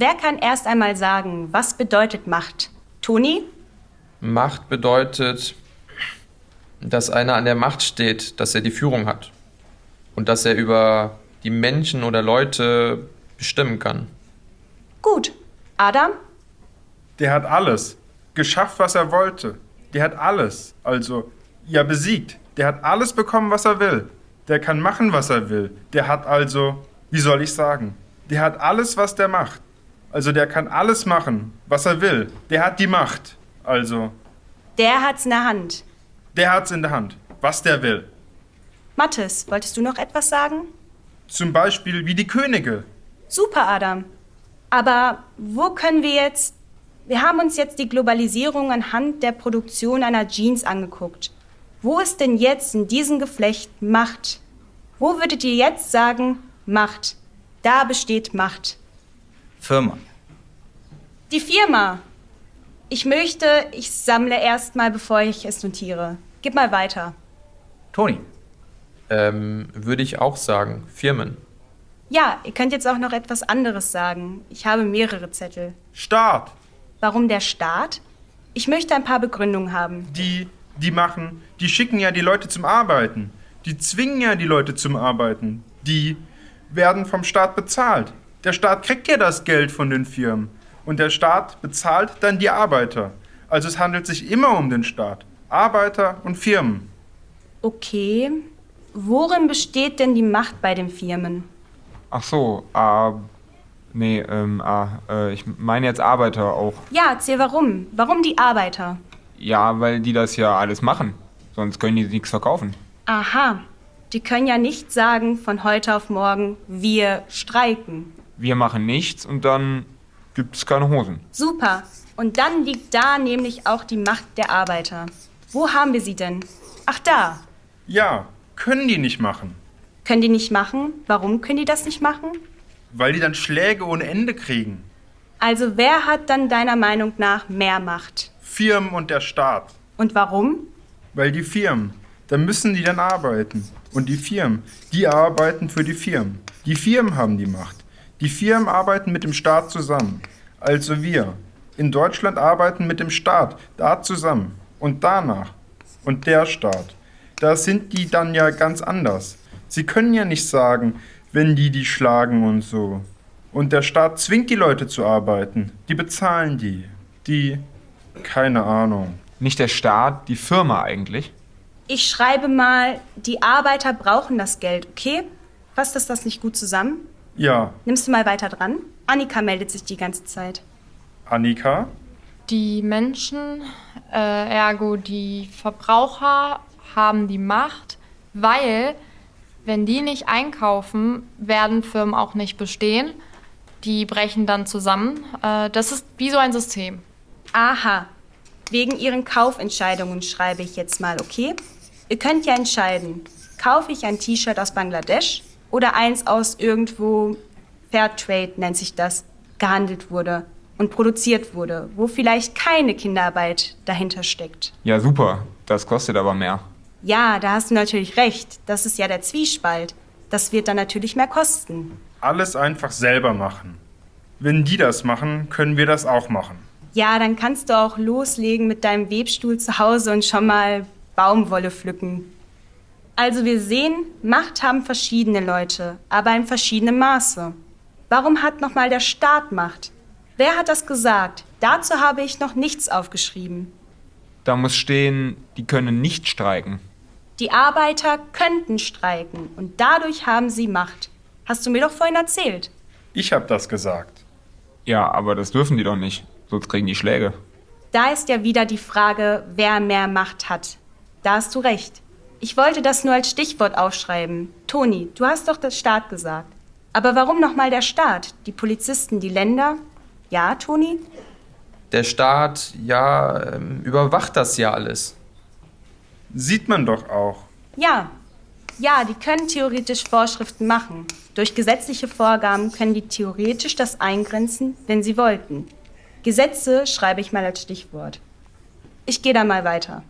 Wer kann erst einmal sagen, was bedeutet Macht? Toni? Macht bedeutet, dass einer an der Macht steht, dass er die Führung hat und dass er über die Menschen oder Leute bestimmen kann. Gut. Adam? Der hat alles. Geschafft, was er wollte. Der hat alles. Also, ja, besiegt. Der hat alles bekommen, was er will. Der kann machen, was er will. Der hat also, wie soll ich sagen, der hat alles, was der macht. Also der kann alles machen, was er will. Der hat die Macht. Also, Der hat's in der Hand. der hat's in der Hand, was der will. Mathis, wolltest du noch etwas sagen? Zum Beispiel wie die Könige. Super, Adam. Aber wo können wir jetzt... Wir haben uns jetzt die Globalisierung anhand der Produktion einer Jeans angeguckt. Wo ist denn jetzt in diesem Geflecht Macht? Wo würdet ihr jetzt sagen, Macht? Da besteht Macht. Firma. Die Firma. Ich möchte, ich sammle erst mal, bevor ich es notiere. Gib mal weiter. Toni. Ähm, würde ich auch sagen, Firmen. Ja, ihr könnt jetzt auch noch etwas anderes sagen. Ich habe mehrere Zettel. Staat. Warum der Staat? Ich möchte ein paar Begründungen haben. Die, die machen, die schicken ja die Leute zum Arbeiten. Die zwingen ja die Leute zum Arbeiten. Die werden vom Staat bezahlt. Der Staat kriegt ja das Geld von den Firmen. Und der Staat bezahlt dann die Arbeiter. Also es handelt sich immer um den Staat. Arbeiter und Firmen. Okay. Worin besteht denn die Macht bei den Firmen? Ach so, ah, nee, ähm, ah, äh, ich meine jetzt Arbeiter auch. Ja, erzähl warum. Warum die Arbeiter? Ja, weil die das ja alles machen. Sonst können die nichts verkaufen. Aha. Die können ja nicht sagen von heute auf morgen, wir streiken. Wir machen nichts und dann gibt's keine Hosen. Super. Und dann liegt da nämlich auch die Macht der Arbeiter. Wo haben wir sie denn? Ach da. Ja, können die nicht machen. Können die nicht machen? Warum können die das nicht machen? Weil die dann Schläge ohne Ende kriegen. Also wer hat dann deiner Meinung nach mehr Macht? Firmen und der Staat. Und warum? Weil die Firmen, da müssen die dann arbeiten. Und die Firmen, die arbeiten für die Firmen. Die Firmen haben die Macht. Die Firmen arbeiten mit dem Staat zusammen. Also wir in Deutschland arbeiten mit dem Staat da zusammen. Und danach. Und der Staat. Da sind die dann ja ganz anders. Sie können ja nicht sagen, wenn die die schlagen und so. Und der Staat zwingt die Leute zu arbeiten. Die bezahlen die. Die, keine Ahnung. Nicht der Staat, die Firma eigentlich. Ich schreibe mal, die Arbeiter brauchen das Geld, okay? Fasst das das nicht gut zusammen? Ja, Nimmst du mal weiter dran? Annika meldet sich die ganze Zeit. Annika? Die Menschen, äh, ergo die Verbraucher, haben die Macht, weil, wenn die nicht einkaufen, werden Firmen auch nicht bestehen. Die brechen dann zusammen. Äh, das ist wie so ein System. Aha. Wegen ihren Kaufentscheidungen schreibe ich jetzt mal, okay? Ihr könnt ja entscheiden. Kaufe ich ein T-Shirt aus Bangladesch oder eins aus irgendwo Fairtrade nennt sich das, gehandelt wurde und produziert wurde, wo vielleicht keine Kinderarbeit dahinter steckt. Ja, super. Das kostet aber mehr. Ja, da hast du natürlich recht. Das ist ja der Zwiespalt. Das wird dann natürlich mehr kosten. Alles einfach selber machen. Wenn die das machen, können wir das auch machen. Ja, dann kannst du auch loslegen mit deinem Webstuhl zu Hause und schon mal Baumwolle pflücken. Also wir sehen, Macht haben verschiedene Leute, aber in verschiedenem Maße. Warum hat nochmal der Staat Macht? Wer hat das gesagt? Dazu habe ich noch nichts aufgeschrieben. Da muss stehen, die können nicht streiken. Die Arbeiter könnten streiken und dadurch haben sie Macht. Hast du mir doch vorhin erzählt. Ich habe das gesagt. Ja, aber das dürfen die doch nicht. Sonst kriegen die Schläge. Da ist ja wieder die Frage, wer mehr Macht hat. Da hast du recht. Ich wollte das nur als Stichwort aufschreiben. Toni, du hast doch das Staat gesagt. Aber warum nochmal der Staat? Die Polizisten, die Länder? Ja, Toni? Der Staat, ja, ähm, überwacht das ja alles. Sieht man doch auch. Ja. Ja, die können theoretisch Vorschriften machen. Durch gesetzliche Vorgaben können die theoretisch das eingrenzen, wenn sie wollten. Gesetze schreibe ich mal als Stichwort. Ich gehe da mal weiter.